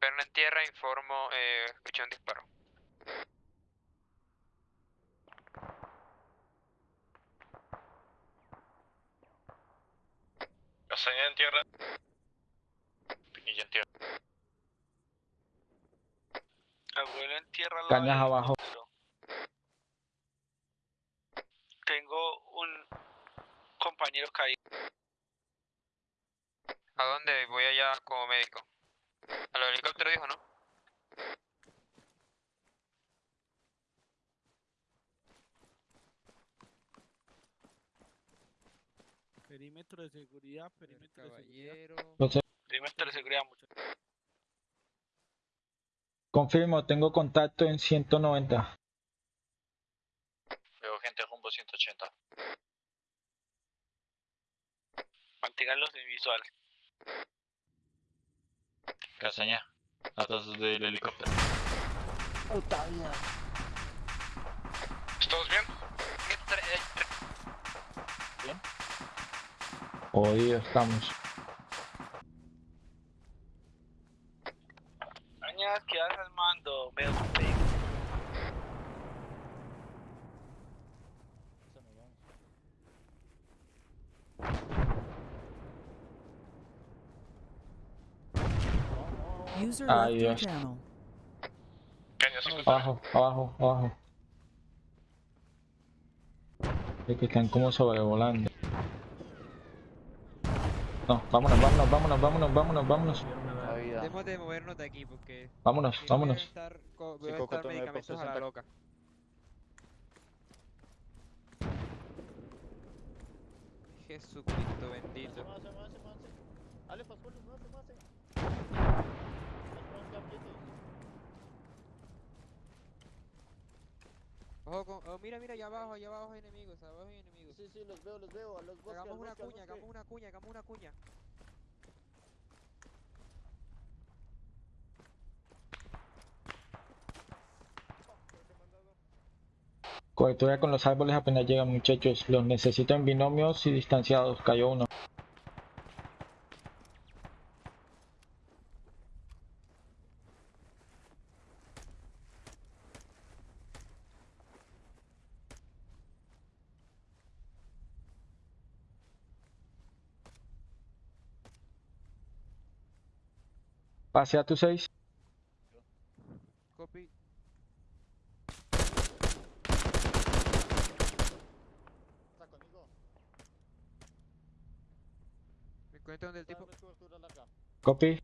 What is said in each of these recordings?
Perno en tierra, informo, eh, escuché un disparo. Castañeda en tierra. Pinilla en tierra. Abuelo en tierra. al Cañas abajo. helicóptero. Tengo un compañero caído. ¿A dónde? Voy allá como médico. A los helicópteros dijo, ¿no? Perímetro de seguridad, perímetro de seguridad. Perímetro de seguridad, muchachos. Confirmo, tengo contacto en 190. Veo gente rumbo 180. Manténganlos en visual. Castañeda. Atrás del helicóptero. ¿Todos bien? Jodido estamos. Cañas, quedas al mando. Veo pedo. User Ay, your Dios. channel. Caña 50. Abajo, abajo, abajo. Es que están como sobrevolando. No, vámonos, vámonos, vámonos, vámonos, vámonos, vámonos. Debemos de movernos de aquí porque Vámonos, si no voy a vámonos. estar, voy a estar medicamentos a la 60. loca. Jesucristo bendito. Ojo con, oh, mira, mira, allá abajo, allá abajo hay enemigos, abajo hay enemigos. Sí, sí, los veo, los veo, a los bosques, Hagamos una cuña, hagamos una cuña, hagamos una cuña. Cobertura con los árboles apenas llegan muchachos. Los necesito en binomios y distanciados. Cayó uno. Pase a tu 6. Copy. Está conmigo. Me conecto donde el tipo. Copy.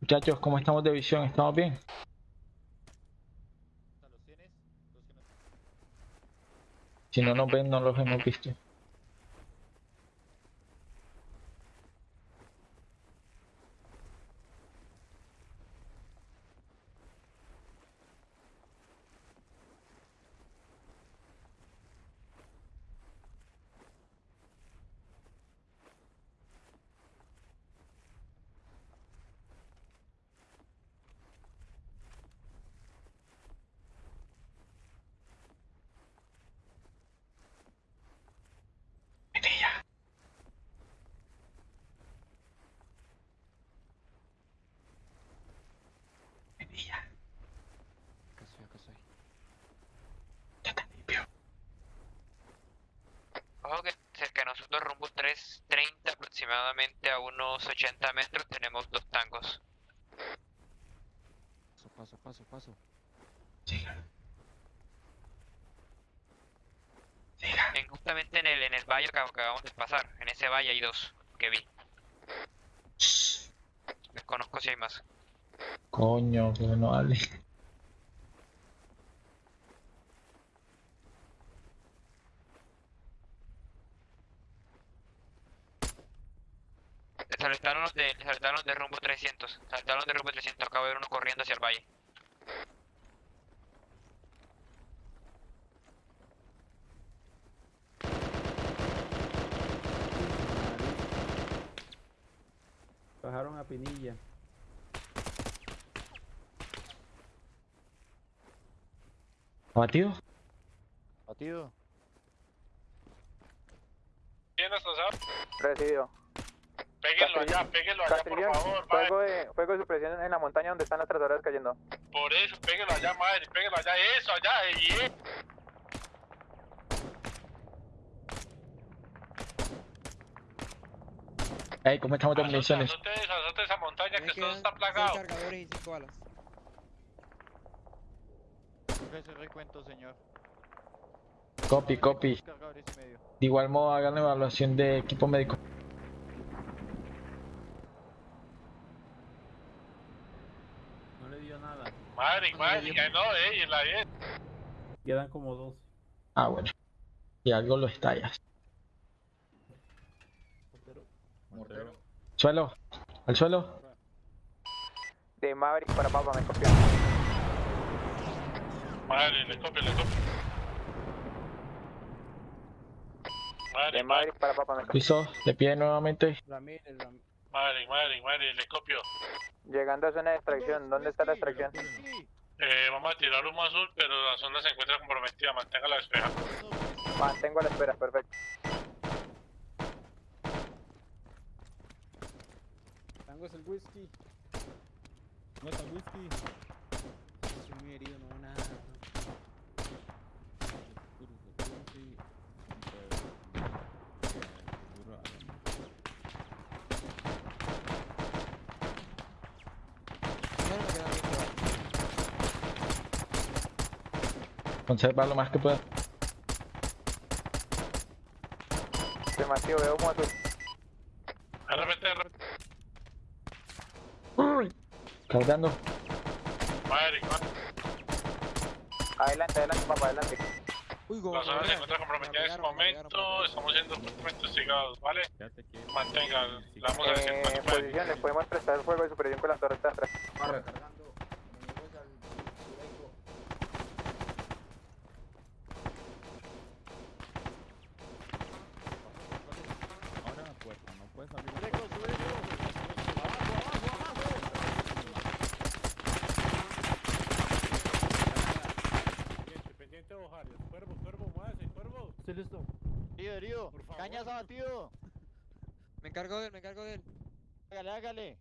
Muchachos, ¿cómo estamos de visión? ¿Estamos bien? Si no nos ven, no los hemos visto. Acá estoy, acá estoy. Ojo que cerca de nosotros, rumbo 330 aproximadamente a unos 80 metros, tenemos dos tangos. Paso, paso, paso, paso. En, justamente en el, en el valle que acabamos de pasar, en ese valle hay dos que vi. Desconozco si hay más. Coño, que no vale. Saltaron los de, saltaron los de rumbo 300. Saltaron los de rumbo 300. Acabo de ver uno corriendo hacia el valle. Bajaron a Pinilla. ¿Abatido? Batido. ¿Quién nos pasó? Recibido. Péguenlo allá, péguenlo allá, por favor, madre. fuego de, fuego de supresión en la montaña donde están las trazadoras cayendo. Por eso, péguenlo allá, madre, péguenlo allá, eso, allá, y eh. Ey, ¿cómo estamos de municiones? azote esa, azote esa montaña que todo está plagado. cargadores y cinco balas. Ese recuento, señor. Copy, copy. De igual modo, hagan la evaluación de equipo médico. No le dio nada. Madre, madre, ya no, eh, y en la 10. Quedan como 12. Ah, bueno. Y algo lo estallas. Mortero. Suelo. Al suelo. De Maverick para Papa, me copió. Madre, le copio, le copio. Madre, De Maverick para Papa, me copió. Piso. De pie nuevamente. Ramírez, Ramírez. madre, madre, madre, le copio. Llegando a zona de extracción, ¿dónde está la extracción? Eh, vamos a tirar humo azul, pero la zona se encuentra comprometida, manténgala despejada. Mantengo a la espera, perfecto. Tango es el whisky. No está el whisky. Estoy muy herido, no nada. Bueno, me quedan 20 balas. Conserva lo más que pueda. Afirmativo, veo azul. RPT, RPT. Cargando. Madre, madre. Adelante, adelante, Papa, adelante. Uy, La se encuentra me comprometida en este me momento. Estamos siendo fuertemente hostigados, ¿vale? Mantengan, le vamos a decir Eh, cuánto pueden. posición, les podemos prestar el fuego de supresión con las torres atrás. Recargando. Enemigos al sureco. Ahora la puerta, no puede salir. Sureco, sureco. Abajo, abajo, abajo. Pendiente de Ojarios. Cuervo, cuervo, muévase, cuervo. Estoy listo. Herido, herido. Por favor. Cañas abatido. Me encargo de él, me encargo de él. Hágale, hágale.